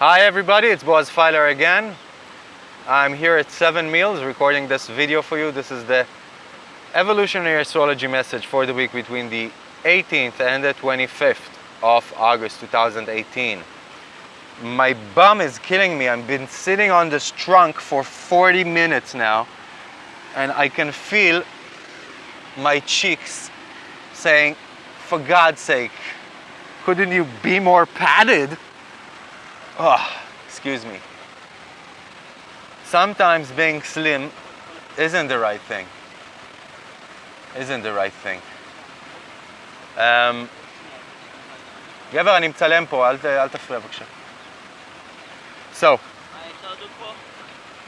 Hi everybody, it's Boaz Feiler again. I'm here at Seven Meals recording this video for you. This is the evolutionary astrology message for the week between the 18th and the 25th of August 2018. My bum is killing me. I've been sitting on this trunk for 40 minutes now and I can feel my cheeks saying, for God's sake, couldn't you be more padded? Oh, excuse me. Sometimes being slim isn't the right thing. Isn't the right thing. Um, גבר, אני מצלם פה, אל, אל תפריע בבקשה. So,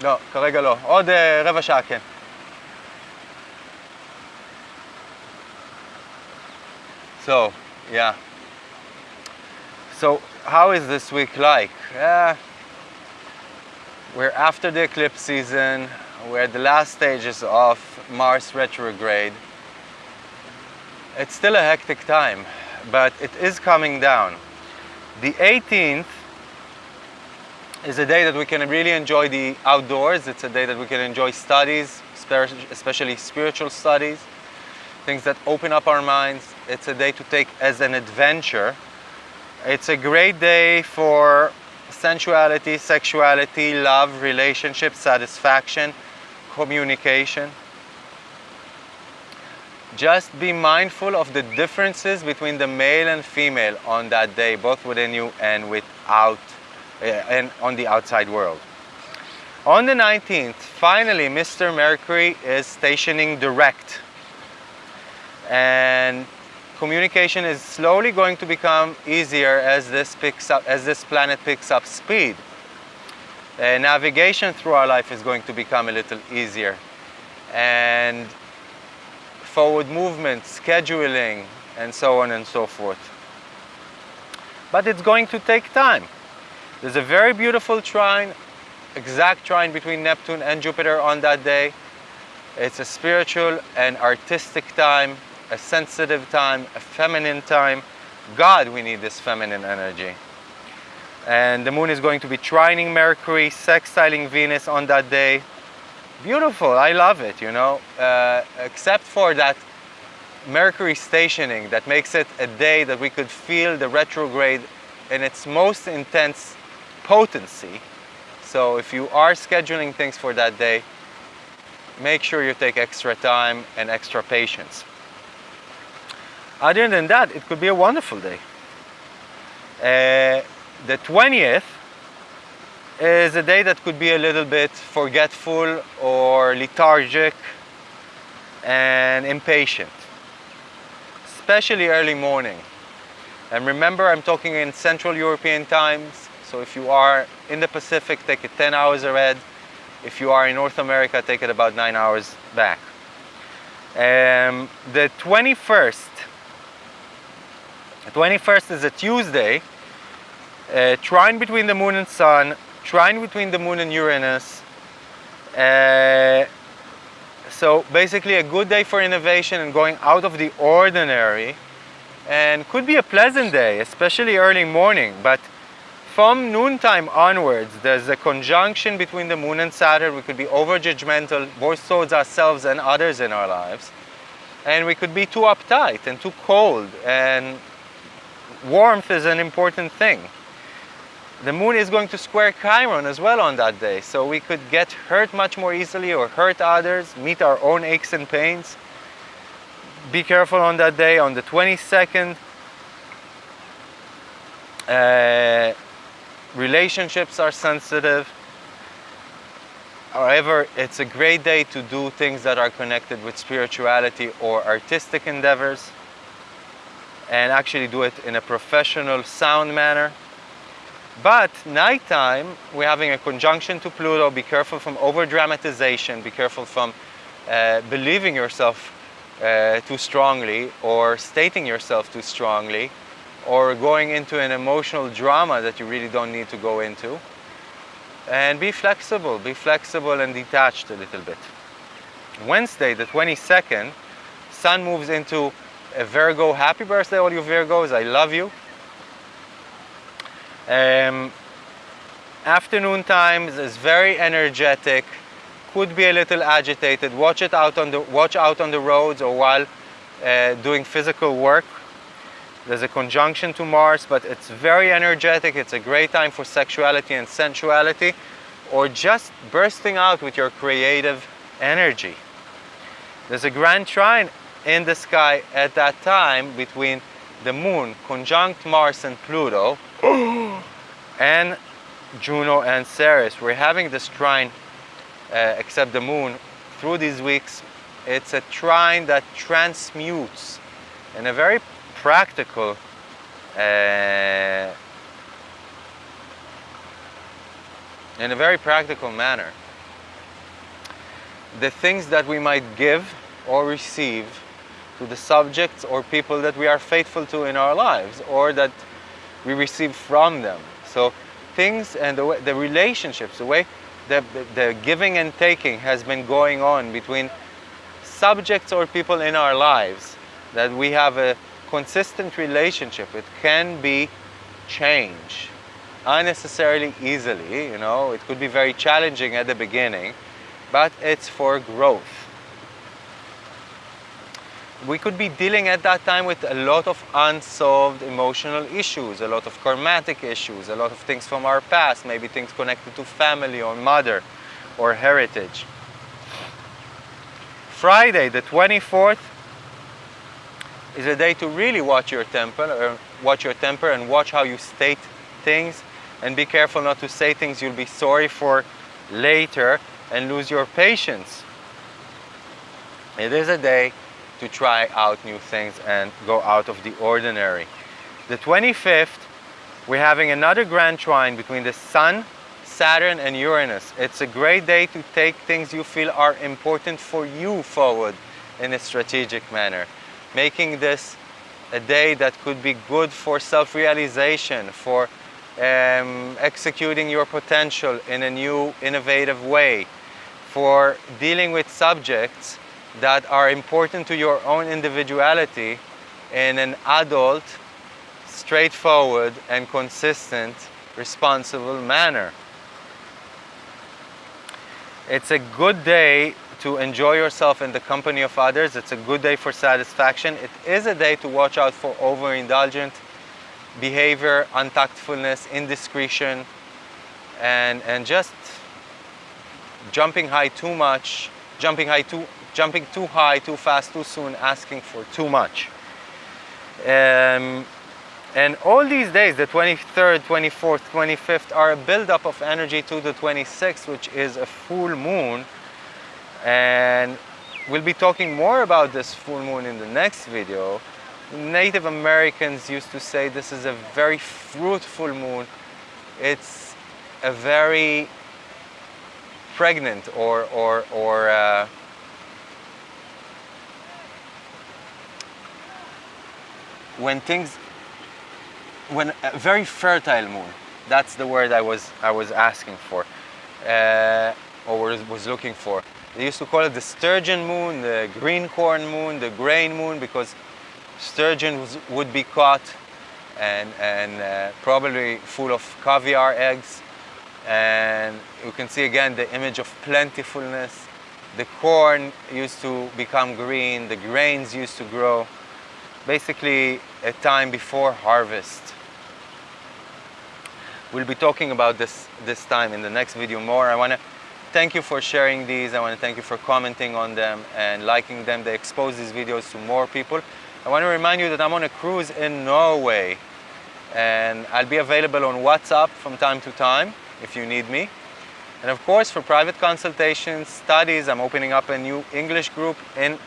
לא, כרגע לא. עוד uh, רבע שעה כן. So, yeah. So, how is this week like? Yeah, we're after the eclipse season. We're at the last stages of Mars retrograde. It's still a hectic time, but it is coming down. The 18th is a day that we can really enjoy the outdoors. It's a day that we can enjoy studies, especially spiritual studies, things that open up our minds. It's a day to take as an adventure. It's a great day for sensuality, sexuality, love, relationship, satisfaction, communication. Just be mindful of the differences between the male and female on that day, both within you and without, uh, and on the outside world. On the 19th, finally, Mr. Mercury is stationing direct. And communication is slowly going to become easier as this picks up as this planet picks up speed. Uh, navigation through our life is going to become a little easier. And forward movement scheduling and so on and so forth. But it's going to take time. There's a very beautiful trine exact trine between Neptune and Jupiter on that day. It's a spiritual and artistic time a sensitive time, a feminine time. God, we need this feminine energy. And the moon is going to be trining Mercury, sextiling Venus on that day. Beautiful, I love it, you know, uh, except for that Mercury stationing that makes it a day that we could feel the retrograde in its most intense potency. So if you are scheduling things for that day, make sure you take extra time and extra patience. Other than that, it could be a wonderful day. Uh, the 20th is a day that could be a little bit forgetful or lethargic and impatient, especially early morning. And remember, I'm talking in Central European times, so if you are in the Pacific, take it 10 hours ahead. If you are in North America, take it about 9 hours back. Um, the 21st the 21st is a Tuesday, a trine between the moon and sun, trine between the moon and Uranus. Uh, so basically a good day for innovation and going out of the ordinary and could be a pleasant day, especially early morning. But from noontime onwards, there's a conjunction between the moon and Saturn. We could be over judgmental, both towards ourselves and others in our lives. And we could be too uptight and too cold and warmth is an important thing. The moon is going to square Chiron as well on that day, so we could get hurt much more easily or hurt others, meet our own aches and pains. Be careful on that day, on the 22nd. Uh, relationships are sensitive. However, it's a great day to do things that are connected with spirituality or artistic endeavors and actually do it in a professional, sound manner. But nighttime, we're having a conjunction to Pluto. Be careful from over dramatization. Be careful from uh, believing yourself uh, too strongly or stating yourself too strongly or going into an emotional drama that you really don't need to go into. And be flexible, be flexible and detached a little bit. Wednesday, the 22nd, Sun moves into a Virgo. Happy birthday, all you Virgos. I love you. Um, Afternoon times is very energetic, could be a little agitated. Watch it out on the watch out on the roads or while uh, doing physical work. There's a conjunction to Mars, but it's very energetic. It's a great time for sexuality and sensuality or just bursting out with your creative energy. There's a grand trine in the sky at that time between the moon conjunct Mars and Pluto and Juno and Ceres. We're having this trine uh, except the moon through these weeks. It's a trine that transmutes in a very practical uh, in a very practical manner the things that we might give or receive to the subjects or people that we are faithful to in our lives or that we receive from them. So things and the, way, the relationships, the way the, the giving and taking has been going on between subjects or people in our lives, that we have a consistent relationship. It can be change unnecessarily easily, you know, it could be very challenging at the beginning, but it's for growth. We could be dealing at that time with a lot of unsolved emotional issues, a lot of karmatic issues, a lot of things from our past, maybe things connected to family or mother or heritage. Friday, the 24th, is a day to really watch your temper, or watch your temper and watch how you state things and be careful not to say things you'll be sorry for later and lose your patience. It is a day to try out new things and go out of the ordinary. The 25th, we're having another grand trine between the Sun, Saturn and Uranus. It's a great day to take things you feel are important for you forward in a strategic manner, making this a day that could be good for self-realization, for um, executing your potential in a new, innovative way, for dealing with subjects that are important to your own individuality in an adult, straightforward and consistent, responsible manner. It's a good day to enjoy yourself in the company of others. It's a good day for satisfaction. It is a day to watch out for overindulgent behavior, untactfulness, indiscretion, and, and just jumping high too much, jumping high too, jumping too high, too fast, too soon, asking for too much. Um, and all these days, the 23rd, 24th, 25th, are a buildup of energy to the 26th, which is a full moon. And we'll be talking more about this full moon in the next video. Native Americans used to say this is a very fruitful moon. It's a very pregnant or, or, or uh, when things, when a very fertile moon, that's the word I was, I was asking for, uh, or was, was looking for. They used to call it the sturgeon moon, the green corn moon, the grain moon, because sturgeon would be caught and, and uh, probably full of caviar eggs. And you can see again the image of plentifulness. The corn used to become green, the grains used to grow. Basically a time before harvest. We'll be talking about this this time in the next video more. I want to thank you for sharing these. I want to thank you for commenting on them and liking them. They expose these videos to more people. I want to remind you that I'm on a cruise in Norway and I'll be available on WhatsApp from time to time if you need me. And of course, for private consultations, studies, I'm opening up a new English group in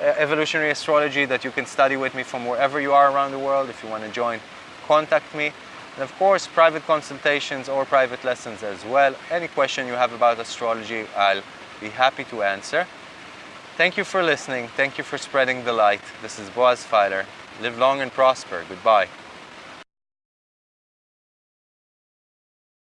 Uh, evolutionary astrology that you can study with me from wherever you are around the world. If you want to join, contact me. And of course, private consultations or private lessons as well. Any question you have about astrology, I'll be happy to answer. Thank you for listening. Thank you for spreading the light. This is Boaz Feiler. Live long and prosper. Goodbye.